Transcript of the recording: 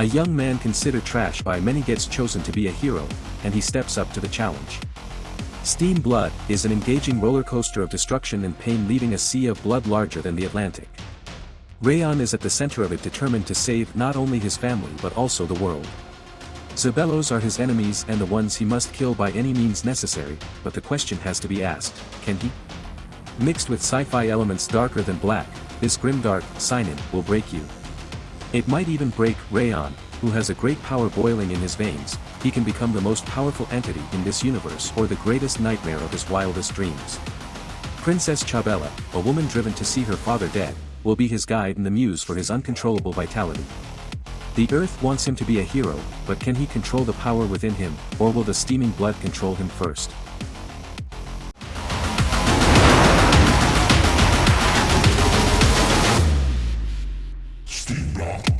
A young man considered trash by many gets chosen to be a hero, and he steps up to the challenge. Steam Blood is an engaging roller coaster of destruction and pain leaving a sea of blood larger than the Atlantic. Rayon is at the center of it determined to save not only his family but also the world. Zabelos are his enemies and the ones he must kill by any means necessary, but the question has to be asked, can he? Mixed with sci-fi elements darker than black, this grimdark, seinen, will break you. It might even break Rayon, who has a great power boiling in his veins, he can become the most powerful entity in this universe or the greatest nightmare of his wildest dreams. Princess Chabela, a woman driven to see her father dead, will be his guide and the muse for his uncontrollable vitality. The Earth wants him to be a hero, but can he control the power within him, or will the steaming blood control him first? Steam.